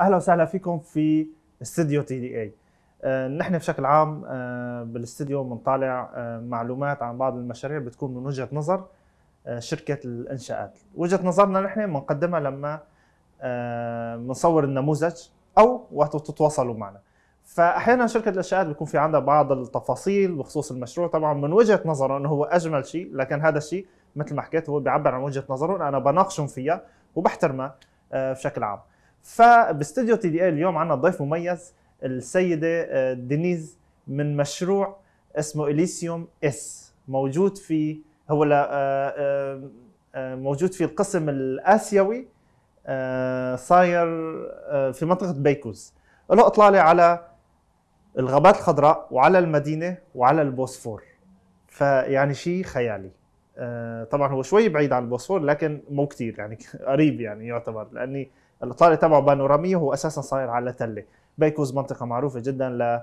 أهلا وسهلا فيكم في استديو تي دي اي نحن بشكل عام آه، بالاستديو بنطالع آه، معلومات عن بعض المشاريع بتكون من وجهة نظر آه، شركة الإنشاءات. وجهة نظرنا نحن بنقدمها لما آه، بنصور النموذج أو وقت تتواصلوا معنا. فاحيانا شركة الإنشاءات بيكون في عندها بعض التفاصيل بخصوص المشروع. طبعا من وجهة نظره إنه هو أجمل شيء لكن هذا الشيء مثل ما حكيت هو بيعبر عن وجهة نظره أنا بناقشهم فيها وبحترمها آه، بشكل عام. فباستديو تي دي اي اليوم عندنا ضيف مميز السيدة آه، دينيز من مشروع اسمه إليسيوم إس. موجود في هو آه، آه، موجود في القسم الآسيوي صاير في منطقة بيكوز. له إطلالة على الغابات الخضراء وعلى المدينة وعلى البوسفور. فيعني شيء خيالي. طبعا هو شوي بعيد عن البوسفور لكن مو كتير يعني قريب يعني يعتبر لأني الاطلاله تبعه بانوراميه وهو أساسا صاير على تلة. بيكوز منطقة معروفة جدا ل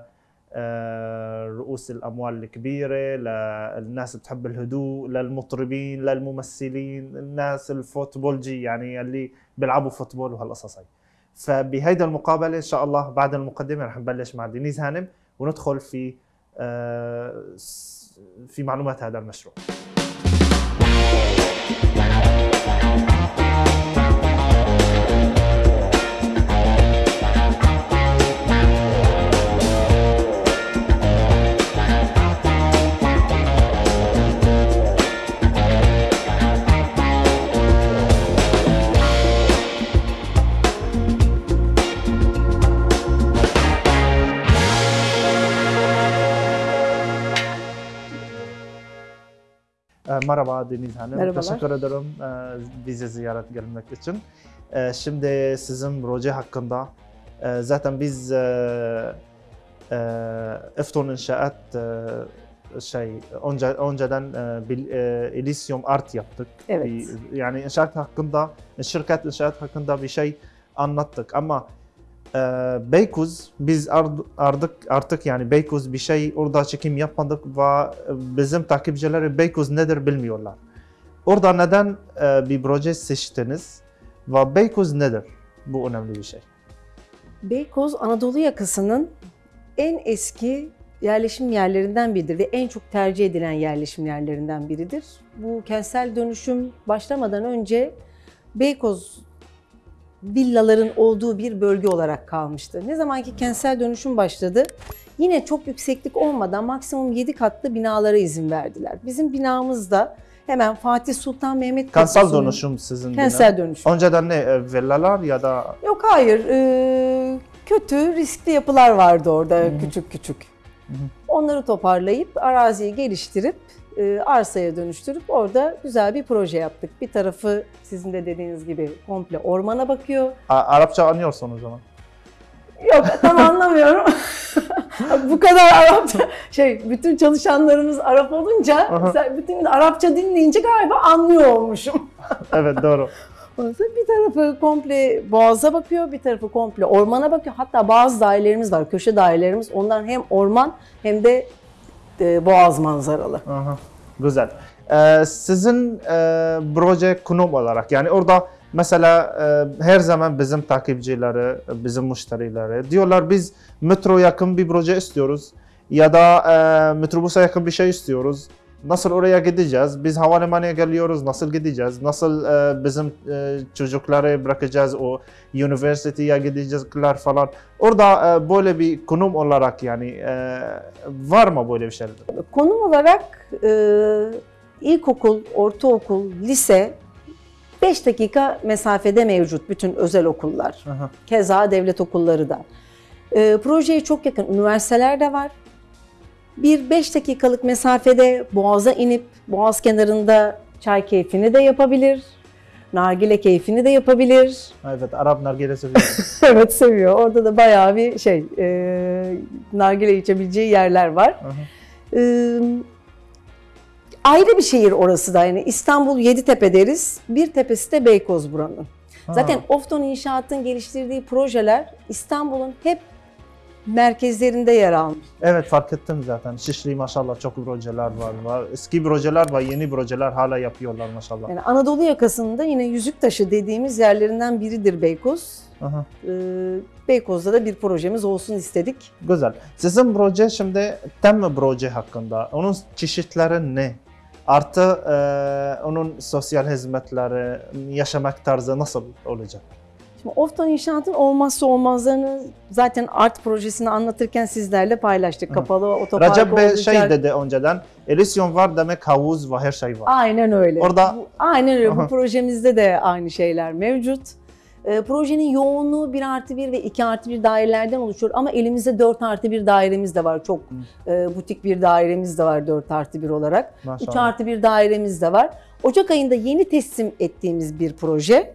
آه، رؤوس الأموال الكبيرة للناس بتحب الهدوء للمطربين للممثلين الناس الفوتبولجي يعني اللي بيلعبوا فوتبول وهالقصص هي فبهيدا المقابلة إن شاء الله بعد المقدمة رح نبلش مع دينيز هانم وندخل في آه، في معلومات هذا المشروع. Merhaba Deniz Hanım. Merhabalar. Teşekkür ederim e, bizi ziyaret gelmek için. E, Şimdi sizin proje hakkında zaten biz Efton İnşaat şey önce, önceden e, Elysium Art yaptık. Evet. Bir- yani inşaat hakkında, şirket inşaat hakkında bir şey anlattık ama Beykoz biz artık artık yani Beykoz bir şey orada çekim yapmadık ve bizim takipçileri Beykoz nedir bilmiyorlar. Orada neden e, bir proje seçtiniz ve Beykoz nedir? Bu önemli bir şey. Beykoz Anadolu yakasının en eski yerleşim yerlerinden biridir ve en çok tercih edilen yerleşim yerlerinden biridir. Bu kentsel dönüşüm başlamadan önce Beykoz villaların olduğu bir bölge olarak kalmıştı. Ne zamanki kentsel dönüşüm başladı, yine çok yükseklik olmadan maksimum 7 katlı binalara izin verdiler. Bizim binamız da hemen Fatih Sultan Mehmet Kentsel dönüşüm sizin bina. Kentsel dönüşüm. Önceden ne e, villalar ya da Yok hayır. Ee, kötü, riskli yapılar vardı orada Hı hı. küçük küçük. hı. Onları toparlayıp araziyi geliştirip e, arsaya dönüştürüp orada güzel bir proje yaptık. Bir tarafı sizin de dediğiniz gibi komple ormana bakıyor. A- Arapça anlıyorsun o zaman. Yok tam anlamıyorum. Bu kadar Arapça şey bütün çalışanlarımız Arap olunca sen bütün gün Arapça dinleyince galiba anlıyor olmuşum. evet doğru. Bir tarafı komple boğaza bakıyor, bir tarafı komple ormana bakıyor. Hatta bazı dairelerimiz var, köşe dairelerimiz. Onlar hem orman hem de e, boğaz manzaralı. Aha, güzel. Ee, sizin e, proje konum olarak yani orada mesela e, her zaman bizim takipçileri, bizim müşterileri diyorlar biz metro yakın bir proje istiyoruz ya da e, metrobusa yakın bir şey istiyoruz. Nasıl oraya gideceğiz? Biz havalimanına geliyoruz. Nasıl gideceğiz? Nasıl e, bizim e, çocukları bırakacağız o üniversiteye gidecekler falan. Orada e, böyle bir konum olarak yani e, var mı böyle bir şey? Konum olarak e, ilkokul, ortaokul, lise 5 dakika mesafede mevcut bütün özel okullar. Aha. Keza devlet okulları da. E, projeye çok yakın üniversiteler de var. Bir 5 dakikalık mesafede Boğaz'a inip Boğaz kenarında çay keyfini de yapabilir. Nargile keyfini de yapabilir. Evet, Arap nargilesi biliyorum. evet seviyor. Orada da bayağı bir şey e, nargile içebileceği yerler var. Ee, ayrı bir şehir orası da yani İstanbul Yeditepe deriz. Bir tepesi de Beykoz buranın. Zaten Ofton İnşaat'ın geliştirdiği projeler İstanbul'un hep merkezlerinde yer almış. Evet fark ettim zaten. Şişli maşallah çok projeler var. var. Eski projeler var, yeni projeler hala yapıyorlar maşallah. Yani Anadolu yakasında yine yüzük taşı dediğimiz yerlerinden biridir Beykoz. Aha, Ee, Beykoz'da da bir projemiz olsun istedik. güzel. Sizin proje şimdi tem proje hakkında. Onun çeşitleri ne? Artı e, onun sosyal hizmetleri, yaşamak tarzı nasıl olacak? Şimdi Oftan İnşaat'ın olmazsa olmazlarını zaten art projesini anlatırken sizlerle paylaştık. Hı. Kapalı otopark Recep Bey olacak. şey dedi önceden, Elysium var demek havuz ve her şey var. Aynen öyle. Orada- Bu- aynen öyle. Bu projemizde de aynı şeyler mevcut. Ee, projenin yoğunluğu 1 artı 1 ve 2 artı 1 dairelerden oluşuyor ama elimizde 4 artı 1 dairemiz de var. Çok e, butik bir dairemiz de var 4 artı 1 olarak. 3 Maşallah. artı 1 dairemiz de var. Ocak ayında yeni teslim ettiğimiz bir proje.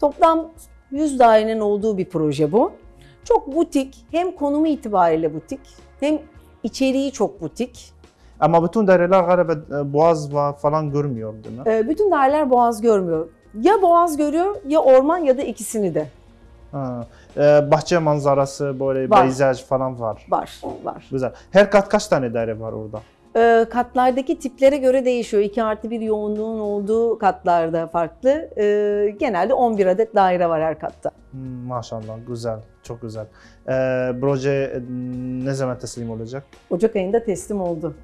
Toplam 100 dairenin olduğu bir proje bu. Çok butik, hem konumu itibariyle butik, hem içeriği çok butik. Ama bütün daireler galiba e, boğaz falan görmüyor değil mi? Ee, bütün daireler boğaz görmüyor. Ya boğaz görüyor ya orman ya da ikisini de Ha. E, bahçe manzarası böyle Var. peyzaj falan var. var. var. Güzel. Her kat kaç tane daire var orada? Ee, katlardaki tiplere göre değişiyor. 2 artı 1 yoğunluğun olduğu katlarda farklı. Ee, genelde 11 adet daire var her katta. Hmm, maşallah güzel, çok güzel. E, proje e, ne zaman teslim olacak? Ocak ayında teslim oldu.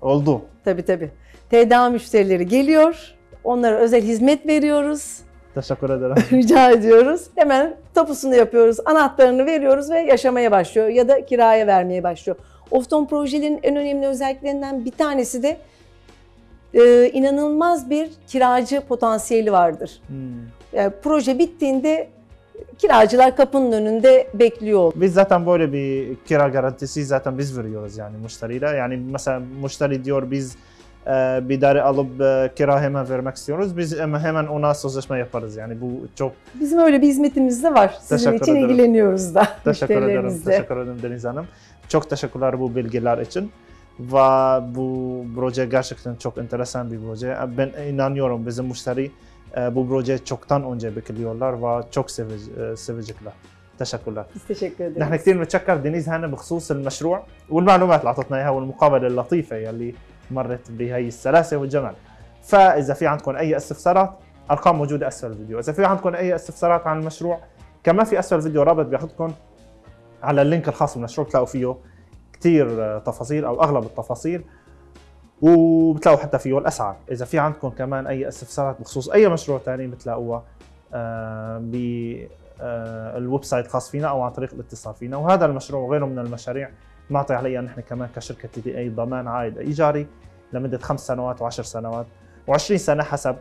Oldu. Tabii tabii. TDA müşterileri geliyor. Onlara özel hizmet veriyoruz. Teşekkür ederim. Rica ediyoruz. Hemen tapusunu yapıyoruz. Anahtarını veriyoruz ve yaşamaya başlıyor ya da kiraya vermeye başlıyor. Ofton projelerin en önemli özelliklerinden bir tanesi de e, inanılmaz bir kiracı potansiyeli vardır. Hmm. Yani proje bittiğinde kiracılar kapının önünde bekliyor. Biz zaten böyle bir kira garantisi zaten biz veriyoruz yani müşteriyle. Yani mesela müşteri diyor biz e, bir daire alıp e, kira hemen vermek istiyoruz. Biz hemen, ona sözleşme yaparız yani bu çok Bizim öyle bir hizmetimiz de var. Sizin Teşekkür için ederim. ilgileniyoruz da teşekkür ederim. Teşekkür ederim Deniz Hanım. Çok teşekkürler bu bilgiler için. Ve bu proje gerçekten çok enteresan bir proje. Ben inanıyorum bizim müşteri e, bu proje çoktan önce bekliyorlar ve çok e, sevecekler. Teşekkür ederiz. نحن كثير بنتشكر دينيز هانا بخصوص المشروع والمعلومات اللي اعطتنا اياها والمقابله اللطيفه يلي مرت بهي السلاسه والجمال. فاذا في عندكم اي استفسارات ارقام موجوده اسفل الفيديو، اذا في عندكم اي استفسارات عن المشروع كمان في اسفل الفيديو رابط بياخذكم على اللينك الخاص بالمشروع بتلاقوا فيه كثير تفاصيل أو أغلب التفاصيل وبتلاقوا حتى فيه الأسعار، إذا في عندكم كمان أي استفسارات بخصوص أي مشروع ثاني بتلاقوها آه، ب آه، سايت الخاص فينا أو عن طريق الاتصال فينا. وهذا المشروع وغيره من المشاريع نعطي عليها نحن كمان كشركة تي بي أي ضمان عائد إيجاري لمدة خمس سنوات وعشر سنوات و20 سنة حسب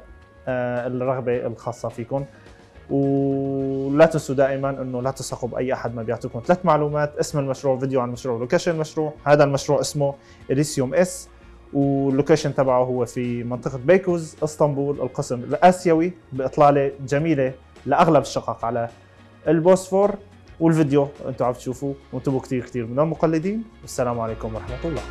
آه، الرغبة الخاصة فيكم. ولا تنسوا دائما إنه لا تثقوا بأي أحد ما بيعطيكم ثلاث معلومات اسم المشروع فيديو عن المشروع لوكيشن المشروع هذا المشروع اسمه اليسيوم اس واللوكيشن تبعه هو في منطقة بيكوز إسطنبول القسم الآسيوي بإطلالة جميلة لأغلب الشقق على البوسفور والفيديو أنتم عم تشوفوه وانتبهوا كثير كثير من المقلدين والسلام عليكم ورحمة الله.